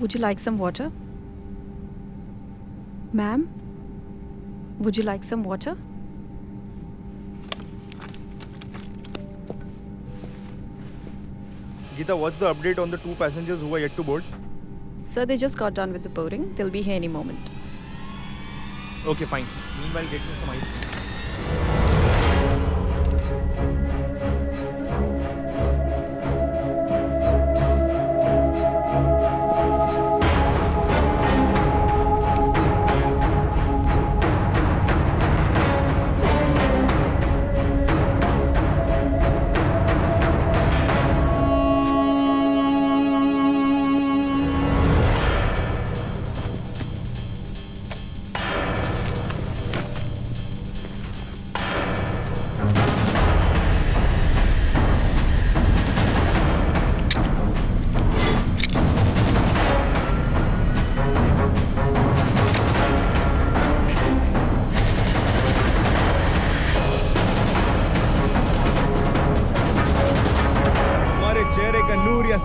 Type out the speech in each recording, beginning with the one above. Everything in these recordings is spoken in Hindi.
Would you like some water? Ma'am? Would you like some water? Geeta, what's the update on the two passengers who are yet to board? Sir, they just got done with the boarding. They'll be here any moment. Okay, fine. Meanwhile, get me some ice, please.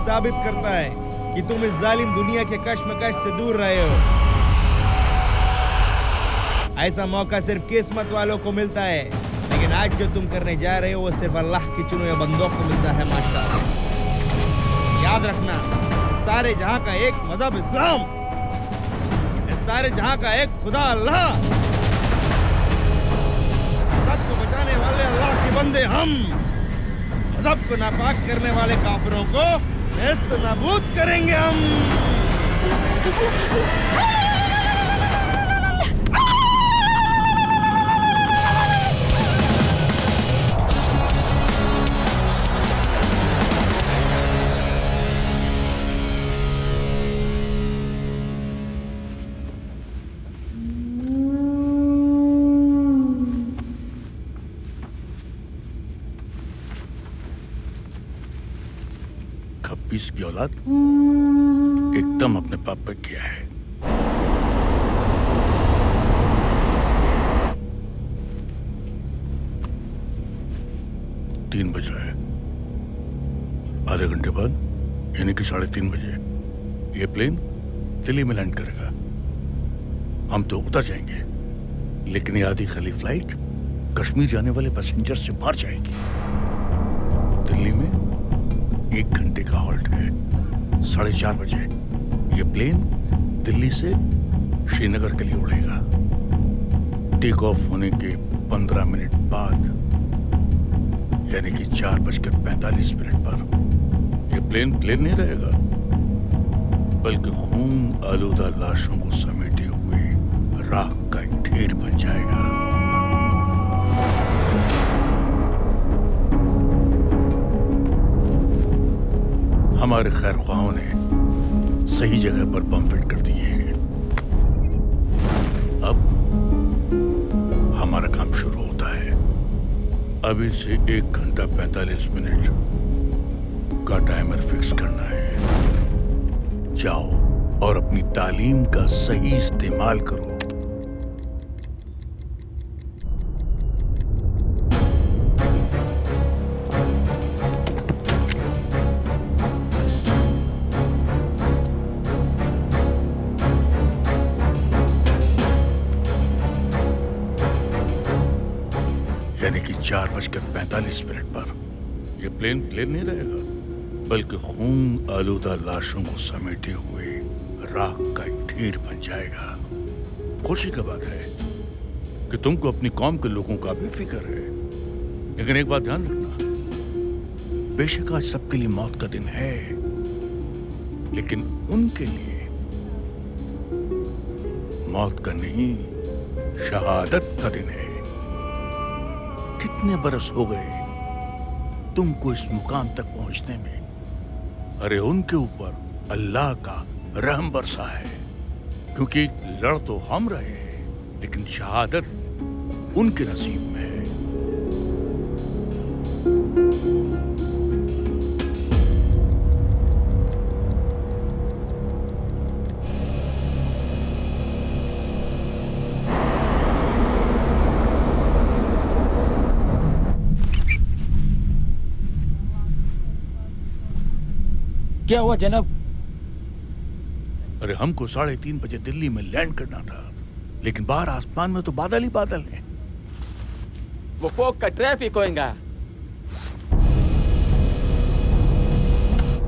साबित करता है कि तुम इस जालिम दुनिया के कश्मकश से दूर रहे हो। ऐसा मौका सिर्फ़ किस्मत वालों को मिलता है, लेकिन आज जो तुम करने जा रहे हो, वो सिर्फ़ अल्लाह की चुने बंदों को मिलता है माशा याद रखना, सारे जहाँ का एक मज़हब इस्लाम, इस सारे जहाँ का एक खुदा अल्लाह। सबको बचाने वाले अल्लाह के बंदे हम मज़हब को नापाक करने वाले काफिरों को नेस्त नाबूद करेंगे हम। खप्पीस की औलाद एकदम अपने पाप पे किया है। तीन बज है आधे घंटे बाद, यानी कि साढ़े तीन बजे, ये प्लेन दिल्ली में लैंड करेगा। हम तो उतर जाएँगे, लेकिन ये आधी खाली फ़्लाइट कश्मीर जाने वाले पैसेंजर से बाहर जाएगी। दिल्ली में एक घंटे का हॉल्ट है। साढ़े चार बजे। ये प्लेन दिल्ली से श्रीनगर के लिए उड़ेगा। टेक ऑफ़ होने के पंद्रह मिनट बाद, यानी कि चार बजकर पैंतालीस मिनट पर, ये प्लेन प्लेन नहीं रहेगा, बल्कि खून आलूदा लाशों को समेटे हुए राख का एक ढेर बन जाएगा। हमारे खैर ख्वाहों ने सही जगह पर बम फिट कर दिए हैं। अब हमारा काम शुरू होता है। अभी से एक घंटा पैंतालीस मिनट का टाइमर फिक्स करना है। जाओ और अपनी तालीम का सही इस्तेमाल करो। यानी कि चार बजकर पैंतालीस मिनट पर। यह प्लेन प्लेन नहीं रहेगा, बल्कि खून आलूदा लाशों को समेटे हुए राख का ढेर बन जाएगा। खुशी का बात है कि तुमको अपनी कौम के लोगों का भी फ़िक्र है। लेकिन एक बात ध्यान रखना, बेशक आज सबके लिए मौत का दिन है, लेकिन उनके लिए मौत का नहीं, शहादत का दिन है। कितने बरस हो गए तुमको इस मुकाम तक पहुँचने में? अरे उनके ऊपर अल्लाह का रहम बरसा है, क्योंकि लड़ तो हम रहे हैं, लेकिन शहादत उनके नसीब में है। क्या हुआ जनाब? अरे हमको साढ़े तीन बजे दिल्ली में लैंड करना था लेकिन बाहर आसमान में तो बादल ही बादल हैं। वो फोक का ट्रैफ़िक होएगा।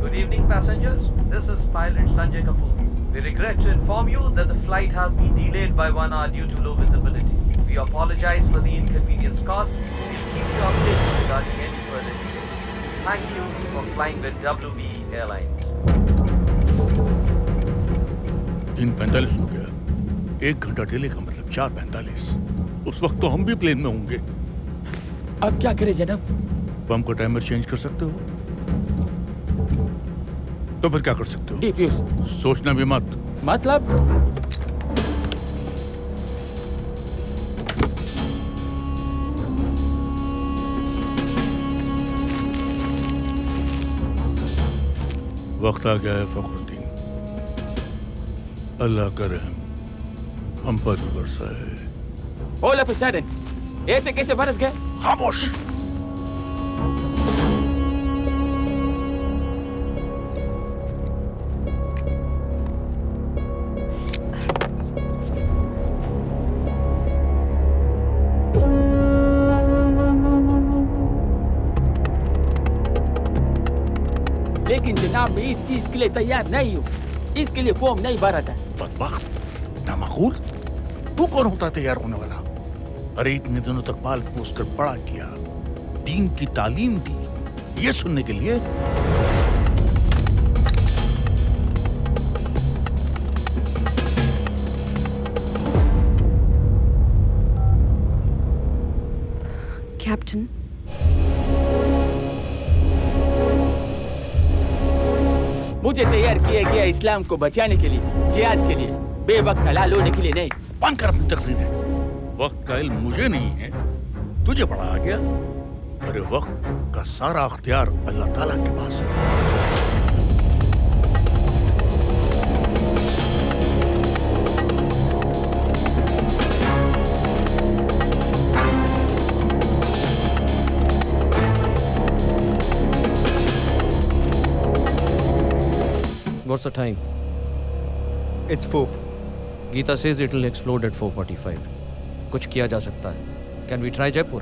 Good evening passengers this is pilot Sanjay Kapoor we regret to inform you that the flight has been delayed by one hour due to low visibility we apologise for the inconvenience caused we will keep you updated regarding any further details Thank you for flying with WB Airlines. तीन पैंतालीस हो गया। एक घंटा डिले का मतलब चार पैंतालीस। उस वक्त तो हम भी प्लेन में होंगे। अब क्या करें जनाब? तो हमको टाइमर चेंज कर सकते हो? तो फिर क्या कर सकते हो? सोचना भी मत। मतलब? वक्त आ गया है फखरुद्दीन। अल्लाह का रहम हम पर भी बरसा है। ऐसे कैसे बरस गए? खामोश। लेकिन जनाब मैं इस चीज़ के लिए तैयार नहीं हूँ। इसके लिए फॉर्म नहीं भरा था। बदबख्त नामाकूल? तू कौन होता तैयार होने वाला? अरे इतने दिनों तक पाल पोस कर बड़ा किया दीन की तालीम दी ये सुनने के लिए? Captain, मुझे तैयार किया गया इस्लाम को बचाने के लिए, जिहाद के लिए, बेवक्त हलाल होने के लिए नहीं। बंद कर अपनी तकरीर। है वक्त का इल्म मुझे नहीं है। तुझे बड़ा आ गया। अरे वक्त का सारा अख्तियार अल्लाह ताला के पास है। What's the time? It's 4. Geeta says it will explode at 4:45. कुछ किया जा सकता है. Can we try Jaipur?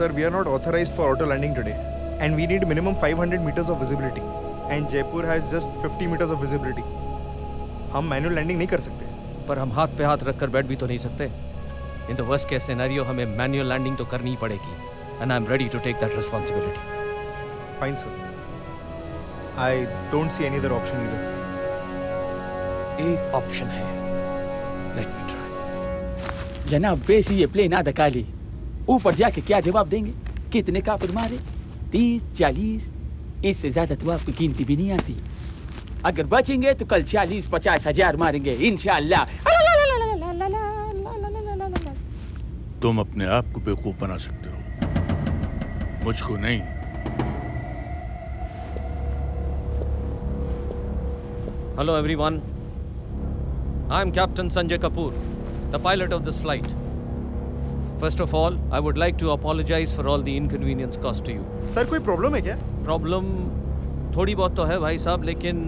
Sir, we are not authorized for auto landing today. And we need minimum 500 meters of visibility. And Jaipur has just 50 meters of visibility. हम मैनुअल लैंडिंग नहीं कर सकते पर हम हाथ पे हाथ रखकर बैठ भी तो नहीं सकते. In the worst case scenario हमें manual landing तो करनी ही पड़ेगी. And I'm ready to take that responsibility. Fine sir I don't see any other option either एक ऑप्शन है. Let me try. जनाब वैसे ये प्लेन आधा काली ऊपर जाके क्या जवाब देंगे? कितने काफिर मारे? तीस चालीस? इससे ज़्यादा तो आपको गिनती भी नहीं आती. अगर बचेंगे तो कल चालीस पचास हज़ार मारेंगे इंशाल्लाह. तुम अपने आप को बेवकूफ़ बना सकते हो. मुझको नहीं. Hello everyone. I'm Captain Sanjay Kapoor, the pilot of this flight. First of all, I would like to apologize for all the inconvenience caused to you. Sir कोई प्रॉब्लम है क्या प्रॉब्लम थोड़ी बहुत तो है भाई साहब लेकिन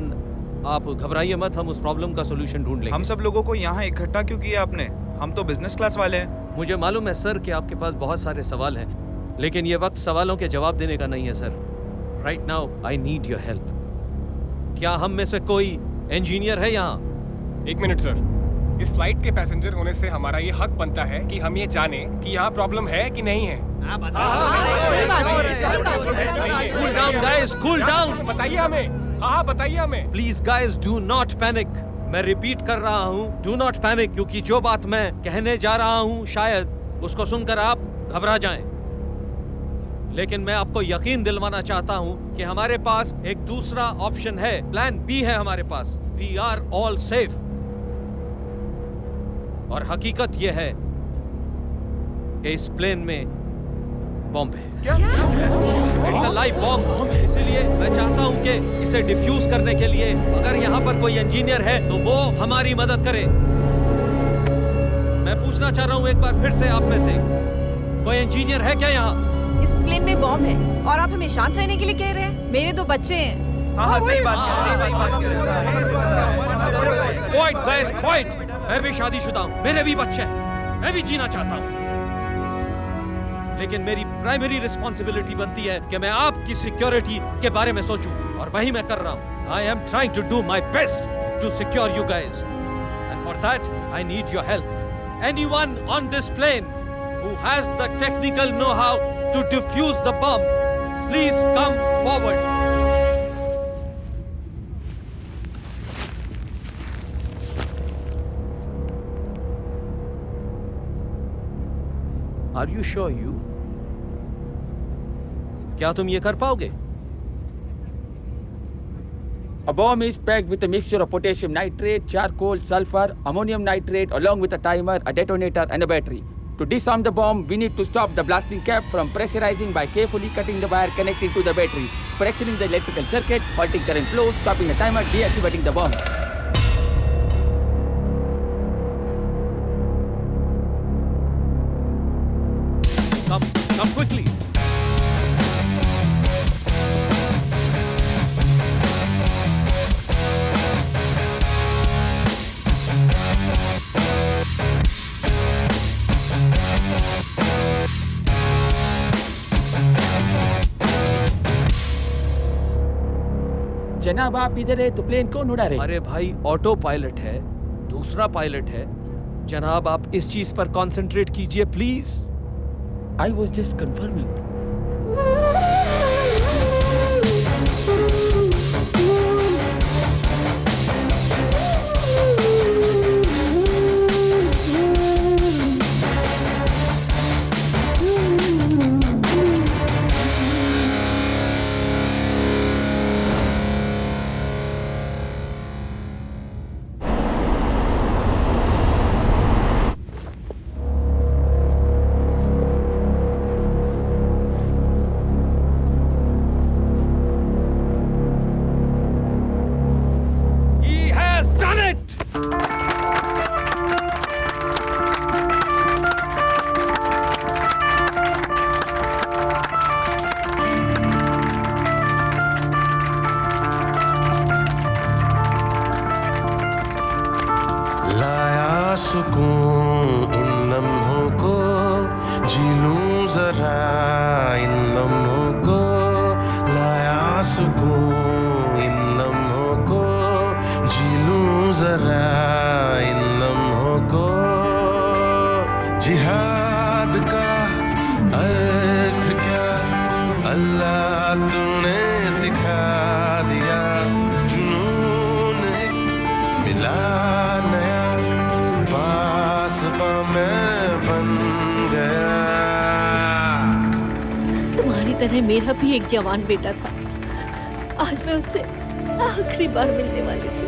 आप घबराइए मत हम उस प्रॉब्लम का सोल्यूशन ढूंढ लेंगे हम सब लोगों को यहाँ इकट्ठा क्यों किया आपने हम तो बिज़नेस क्लास वाले हैं मुझे मालूम है सर कि आपके पास बहुत सारे सवाल हैं लेकिन ये वक्त सवालों के जवाब देने का नहीं है sir right now I need your help क्या हम में से कोई इंजीनियर है यहाँ। एक मिनट सर इस फ़्लाइट के पैसेंजर होने से हमारा ये हक बनता है कि हम ये जाने कि यहाँ प्रॉब्लम है कि नहीं है। Cool down guys cool down बताइए हमें। हाँ हाँ बताइए हमें। Please guys do not panic मैं रिपीट कर रहा हूँ डू नॉट पैनिक क्योंकि जो बात मैं कहने जा रहा हूँ शायद उसको सुनकर आप घबरा जाएँ। लेकिन मैं आपको यकीन दिलवाना चाहता हूँ कि हमारे पास एक दूसरा ऑप्शन है। प्लान बी है हमारे पास। वी आर ऑल सेफ़ और हकीकत यह है कि इस प्लेन में बॉम्ब है। इट्स अ लाइव बॉम्ब इसीलिए मैं चाहता हूँ कि इसे डिफ्यूज करने के लिए अगर यहाँ पर कोई इंजीनियर है तो वो हमारी मदद करे। मैं पूछना चाह रहा हूँ एक बार फिर से आप में से। कोई इंजीनियर है क्या यहाँ? इस प्लेन में बॉम्ब है। और आप हमें शांत रहने के लिए कह रहे हैं? मेरे दो बच्चे हैं। हाँ हाँ सही बात है सही बात है। क्वाइट गाइस क्वाइट मैं भी शादीशुदा हूँ। मेरे भी बच्चे हैं। मैं भी जीना चाहता हूँ। लेकिन मेरी प्राइमरी रिस्पॉन्सिबिलिटी बनती है कि मैं आपकी सिक्योरिटी के बारे में सोचूं। और वही मैं कर रहा हूँ। I am trying to do my best to secure you guys and for that I need your help anyone on this plane who has the technical know-how to defuse the bomb please come forward Are you sure you? क्या तुम ये कर पाओगे A bomb is packed with a mixture of potassium nitrate, charcoal, sulfur, ammonium nitrate, along with a timer, a detonator, and a battery. To disarm the bomb, we need to stop the blasting cap from pressurizing by carefully cutting the wire connected to the battery, fracturing the electrical circuit, halting current flow, stopping the timer, deactivating the bomb. Come, come quickly. जनाब आप इधर है तो प्लेन कौन उड़ा रहे? अरे भाई ऑटो पायलट है दूसरा पायलट है। जनाब आप इस चीज़ पर कॉन्सेंट्रेट कीजिए please I was just confirming को जरा, इन लम्हों को जिहाद का अर्थ क्या? अल्लाह तूने सिखा दिया मिला नया मैं बन गया। तुम्हारी तरह मेरा भी एक जवान बेटा था। आज मैं उससे आखिरी बार मिलने वाली थी।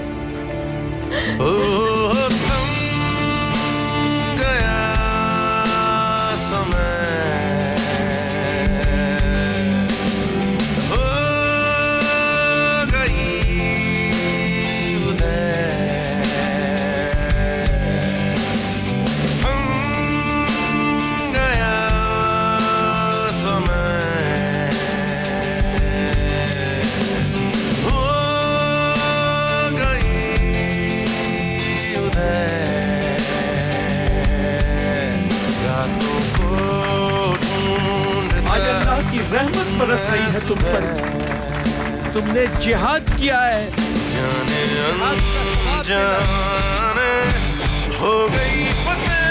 तुम पर। तुमने जिहाद किया है। जाने। जाने हो गई फतेह।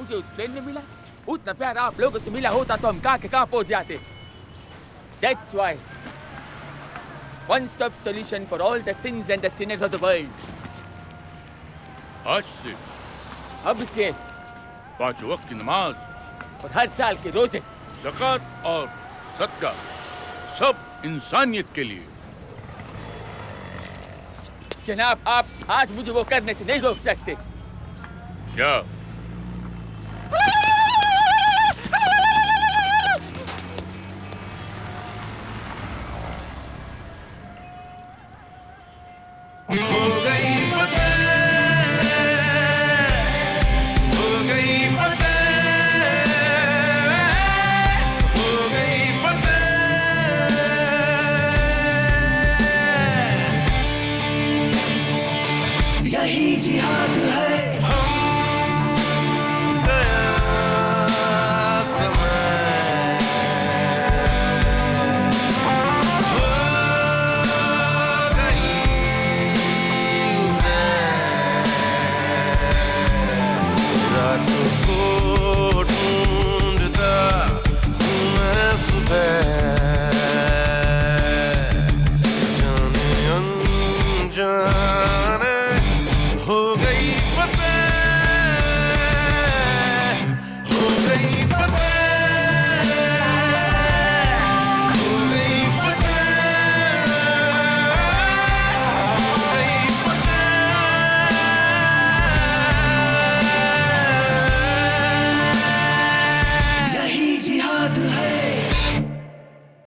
मुझे उस प्लेन में मिला। उतना प्यार आप लोगों से मिला होता तो हम कहाँ के कहाँ पहुँच जाते। That's why one stop solution for all the sins and the sinners of the world. आज से अब से पाँच वक्त की नमाज़ और हर साल के रोज़े। जक़ात और सदका सब इंसानियत के लिए। जनाब आप आज मुझे वो करने से नहीं रोक सकते। क्या?